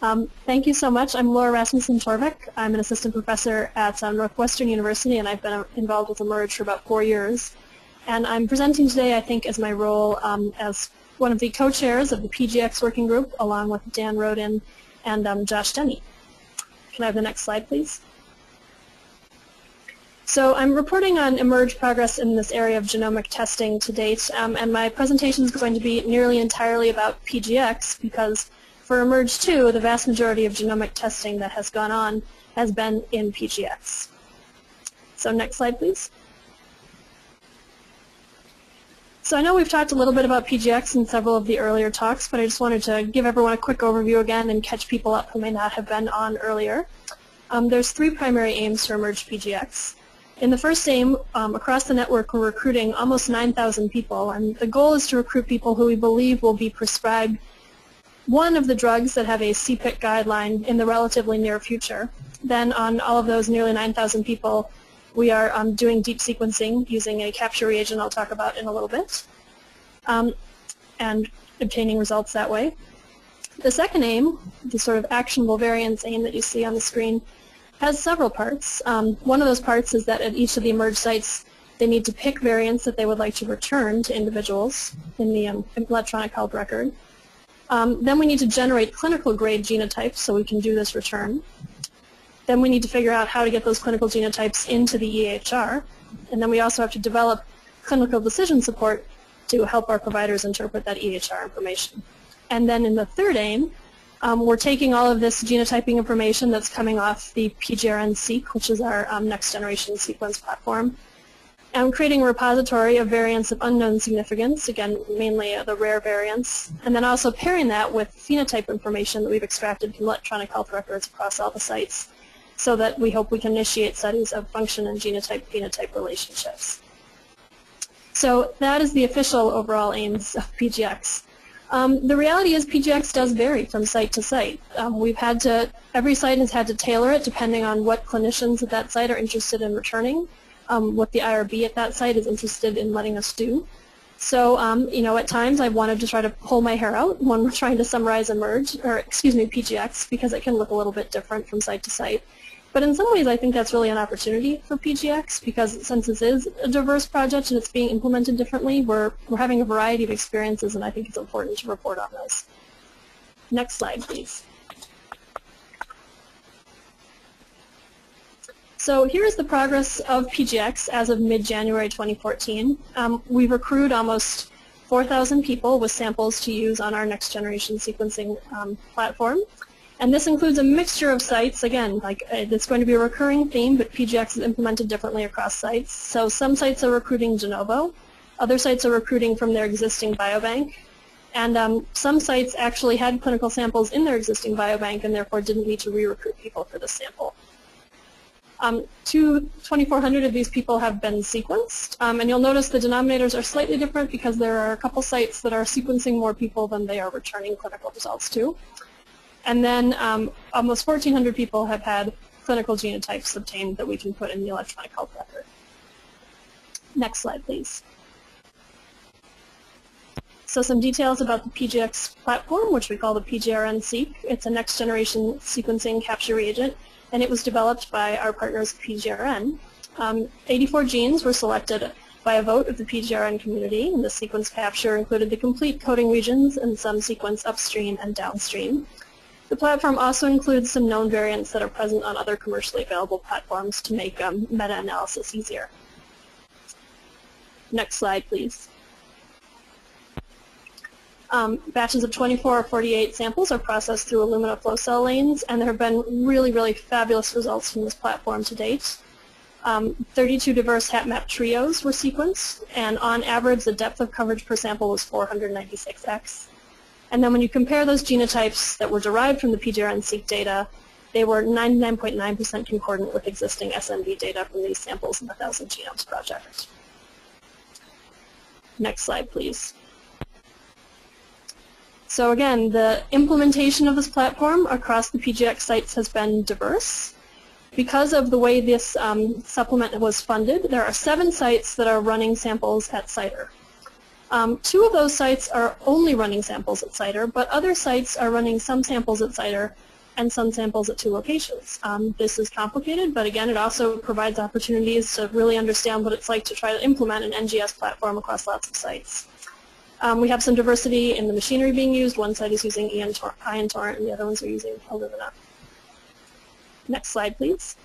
Um, thank you so much. I'm Laura Rasmussen Torvik. I'm an assistant professor at um, Northwestern University, and I've been uh, involved with eMERGE for about four years. And I'm presenting today, I think, as my role um, as one of the co-chairs of the PGX working group, along with Dan Roden and um, Josh Denny. Can I have the next slide, please? So I'm reporting on eMERGE progress in this area of genomic testing to date, um, and my presentation is going to be nearly entirely about PGX because for eMERGE 2, the vast majority of genomic testing that has gone on has been in PGX. So next slide, please. So I know we've talked a little bit about PGX in several of the earlier talks, but I just wanted to give everyone a quick overview again and catch people up who may not have been on earlier. Um, there's three primary aims for eMERGE PGX. In the first aim, um, across the network, we're recruiting almost 9,000 people, and the goal is to recruit people who we believe will be prescribed one of the drugs that have a CPIC guideline in the relatively near future. Then on all of those nearly 9,000 people, we are um, doing deep sequencing using a capture reagent I'll talk about in a little bit, um, and obtaining results that way. The second aim, the sort of actionable variants aim that you see on the screen, has several parts. Um, one of those parts is that at each of the eMERGE sites, they need to pick variants that they would like to return to individuals in the um, electronic health record. Um, then we need to generate clinical grade genotypes so we can do this return. Then we need to figure out how to get those clinical genotypes into the EHR. And then we also have to develop clinical decision support to help our providers interpret that EHR information. And then in the third aim, um, we're taking all of this genotyping information that's coming off the PGRN-seq, which is our um, next generation sequence platform, I'm creating a repository of variants of unknown significance, again, mainly uh, the rare variants, and then also pairing that with phenotype information that we've extracted from electronic health records across all the sites so that we hope we can initiate studies of function and genotype-phenotype relationships. So that is the official overall aims of PGX. Um, the reality is PGX does vary from site to site. Um, we've had to, every site has had to tailor it depending on what clinicians at that site are interested in returning um, what the IRB at that site is interested in letting us do. So, um, you know, at times I wanted to try to pull my hair out when we're trying to summarize eMERGE, or excuse me, PGX, because it can look a little bit different from site to site. But in some ways I think that's really an opportunity for PGX because since this is a diverse project and it's being implemented differently, we're, we're having a variety of experiences and I think it's important to report on those. Next slide, please. So here's the progress of PGX as of mid-January 2014. Um, we've accrued almost 4,000 people with samples to use on our next generation sequencing um, platform. And this includes a mixture of sites. Again, like uh, it's going to be a recurring theme, but PGX is implemented differently across sites. So some sites are recruiting de novo. Other sites are recruiting from their existing biobank. And um, some sites actually had clinical samples in their existing biobank and therefore didn't need to re-recruit people for the sample. Um, 2,400 of these people have been sequenced, um, and you'll notice the denominators are slightly different because there are a couple sites that are sequencing more people than they are returning clinical results to. And then um, almost 1,400 people have had clinical genotypes obtained that we can put in the electronic health record. Next slide, please. So some details about the PGX platform, which we call the PGRN-seq. It's a next-generation sequencing capture reagent and it was developed by our partners PGRN. Um, 84 genes were selected by a vote of the PGRN community, and the sequence capture included the complete coding regions and some sequence upstream and downstream. The platform also includes some known variants that are present on other commercially available platforms to make um, meta-analysis easier. Next slide, please. Um, batches of 24 or 48 samples are processed through Illumina flow cell lanes, and there have been really, really fabulous results from this platform to date. Um, 32 diverse HapMap trios were sequenced, and on average, the depth of coverage per sample was 496x. And then when you compare those genotypes that were derived from the PGRN-seq data, they were 99.9% concordant with existing SNV data from these samples in the 1000 Genomes project. Next slide, please. So again, the implementation of this platform across the PGX sites has been diverse. Because of the way this um, supplement was funded, there are seven sites that are running samples at CIDR. Um, two of those sites are only running samples at CIDR, but other sites are running some samples at CIDR and some samples at two locations. Um, this is complicated, but again, it also provides opportunities to really understand what it's like to try to implement an NGS platform across lots of sites. Um, we have some diversity in the machinery being used. One site is using Ion Torrent and the other ones are using Illumina. Next slide, please.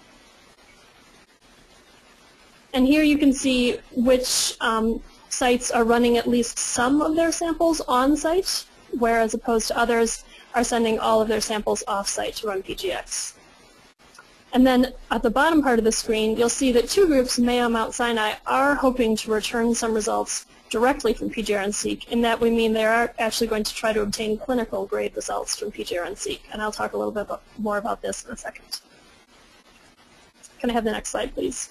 And here you can see which um, sites are running at least some of their samples on-site, whereas opposed to others are sending all of their samples off-site to run PGX. And then at the bottom part of the screen, you'll see that two groups, Mayo and Mount Sinai, are hoping to return some results directly from PGRN-seq. In that we mean they are actually going to try to obtain clinical grade results from PGR and I'll talk a little bit more about this in a second. Can I have the next slide, please?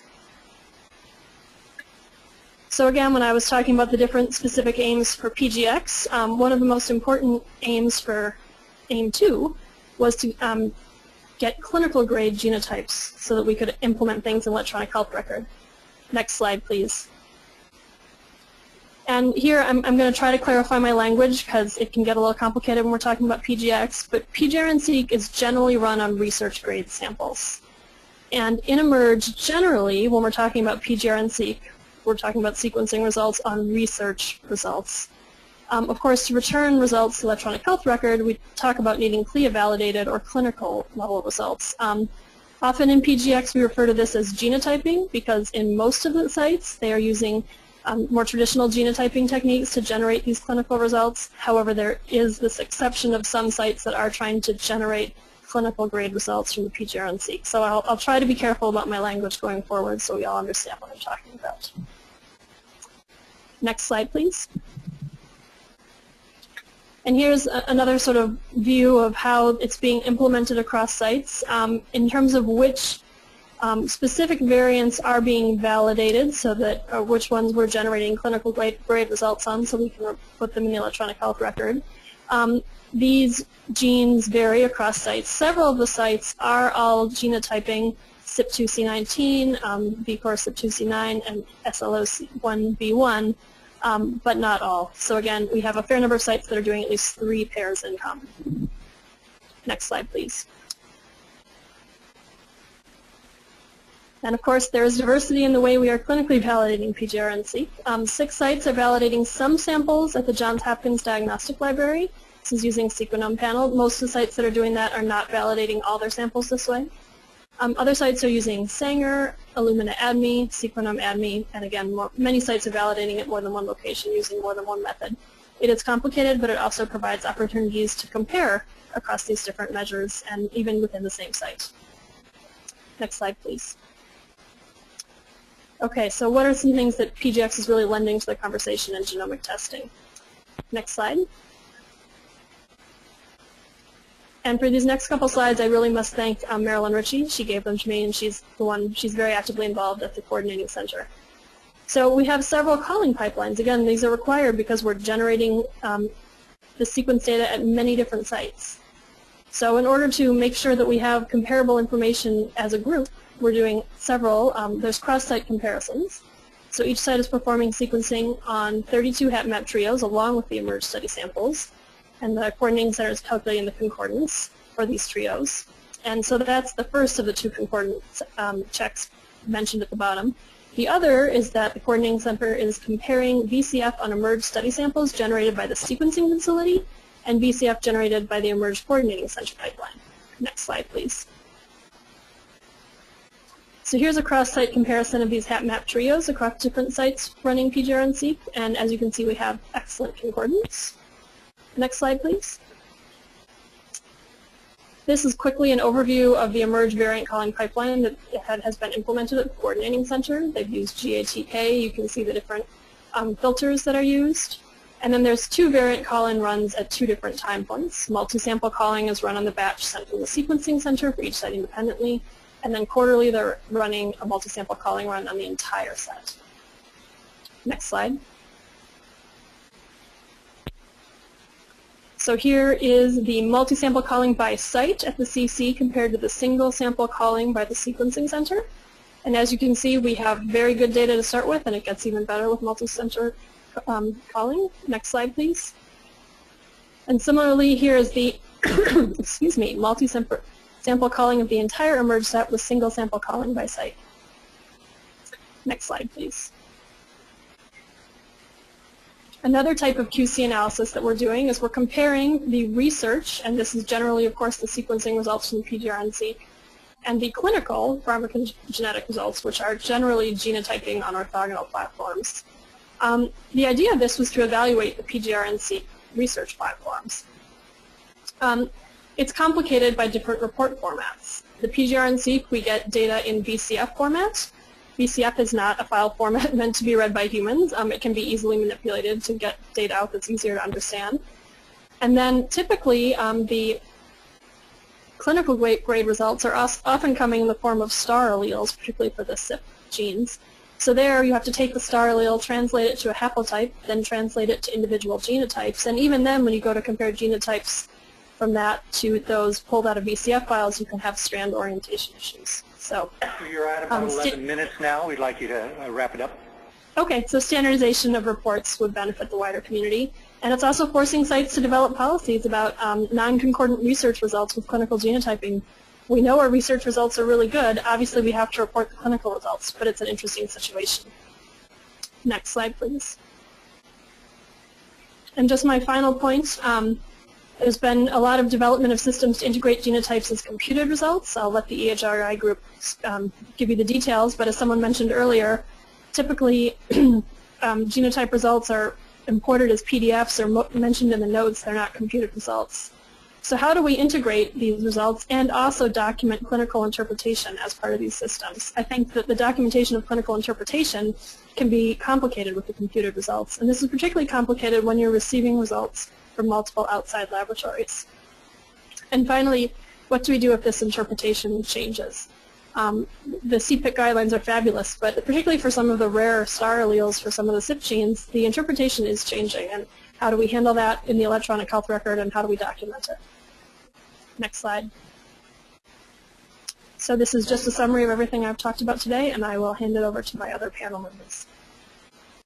So again, when I was talking about the different specific aims for PGX, um, one of the most important aims for AIM 2 was to um, get clinical grade genotypes so that we could implement things in electronic health record. Next slide, please. And here I'm, I'm going to try to clarify my language because it can get a little complicated when we're talking about PGX, but PGRN-seq is generally run on research grade samples. And in eMERGE, generally, when we're talking about PGRN-seq, we're talking about sequencing results on research results. Um, of course, to return results to electronic health record, we talk about needing CLIA-validated or clinical level results. Um, often in PGX, we refer to this as genotyping because in most of the sites, they are using um, more traditional genotyping techniques to generate these clinical results. However, there is this exception of some sites that are trying to generate clinical grade results from the PGRN-seq. So I'll, I'll try to be careful about my language going forward so we all understand what I'm talking about. Next slide, please. And here's another sort of view of how it's being implemented across sites um, in terms of which um, specific variants are being validated so that uh, which ones we're generating clinical grade, grade, results on so we can put them in the electronic health record. Um, these genes vary across sites. Several of the sites are all genotyping CYP2C19, um, VCOR CYP2C9, and SLCO1B1, um, but not all. So again, we have a fair number of sites that are doing at least three pairs in common. Next slide, please. And of course, there is diversity in the way we are clinically validating PGRN-seq. Um, six sites are validating some samples at the Johns Hopkins Diagnostic Library. This is using Sequenom panel. Most of the sites that are doing that are not validating all their samples this way. Um, other sites are using Sanger, Illumina ADME, Sequenom ADME, and again, more, many sites are validating at more than one location using more than one method. It is complicated, but it also provides opportunities to compare across these different measures and even within the same site. Next slide, please. Okay, so what are some things that PGX is really lending to the conversation in genomic testing? Next slide. And for these next couple slides, I really must thank um, Marilyn Ritchie. She gave them to me, and she's the one, she's very actively involved at the coordinating center. So we have several calling pipelines. Again, these are required because we're generating um, the sequence data at many different sites. So in order to make sure that we have comparable information as a group, we're doing several. Um, there's cross-site comparisons. So each site is performing sequencing on 32 HapMap trios along with the eMERGE study samples. And the coordinating center is calculating the concordance for these trios. And so that's the first of the two concordance um, checks mentioned at the bottom. The other is that the coordinating center is comparing VCF on eMERGE study samples generated by the sequencing facility and VCF generated by the eMERGE coordinating center pipeline. Next slide, please. So here's a cross-site comparison of these HapMap trios across different sites running PGRN-seq, and as you can see we have excellent concordance. Next slide, please. This is quickly an overview of the eMERGE variant calling pipeline that has been implemented at the Coordinating Center. They've used GATK. You can see the different um, filters that are used. And then there's two variant call-in runs at two different time points. Multi-sample calling is run on the batch sent from the sequencing center for each site independently, and then quarterly they're running a multi-sample calling run on the entire set. Next slide. So here is the multi-sample calling by site at the CC compared to the single sample calling by the sequencing center. And as you can see, we have very good data to start with, and it gets even better with multi-center um, calling. Next slide, please. And similarly, here is the, excuse me, multi-sample sample calling of the entire eMERGE set with single sample calling by site. Next slide, please. Another type of QC analysis that we're doing is we're comparing the research, and this is generally, of course, the sequencing results from the PGRN-seq, and the clinical pharmacogenetic results, which are generally genotyping on orthogonal platforms. Um, the idea of this was to evaluate the PGRN-seq research platforms. Um, it's complicated by different report formats. The PGRN-seq, we get data in VCF format. VCF is not a file format meant to be read by humans. Um, it can be easily manipulated to get data out that's easier to understand. And then typically um, the clinical grade results are often coming in the form of star alleles, particularly for the CYP genes. So there you have to take the star allele, translate it to a haplotype, then translate it to individual genotypes. And even then, when you go to compare genotypes from that to those pulled out of VCF files, you can have strand orientation issues. So you're at about um, 11 minutes now. We'd like you to uh, wrap it up. Okay, so standardization of reports would benefit the wider community. And it's also forcing sites to develop policies about um, non-concordant research results with clinical genotyping. We know our research results are really good. Obviously, we have to report the clinical results, but it's an interesting situation. Next slide, please. And just my final point, um, there's been a lot of development of systems to integrate genotypes as computed results. I'll let the EHRI group um, give you the details, but as someone mentioned earlier, typically um, genotype results are imported as PDFs or mentioned in the notes, they're not computed results. So how do we integrate these results and also document clinical interpretation as part of these systems? I think that the documentation of clinical interpretation can be complicated with the computed results, and this is particularly complicated when you're receiving results from multiple outside laboratories. And finally, what do we do if this interpretation changes? Um, the CPIC guidelines are fabulous, but particularly for some of the rare star alleles for some of the CYP genes, the interpretation is changing. And how do we handle that in the electronic health record and how do we document it? Next slide. So this is just a summary of everything I've talked about today, and I will hand it over to my other panel members.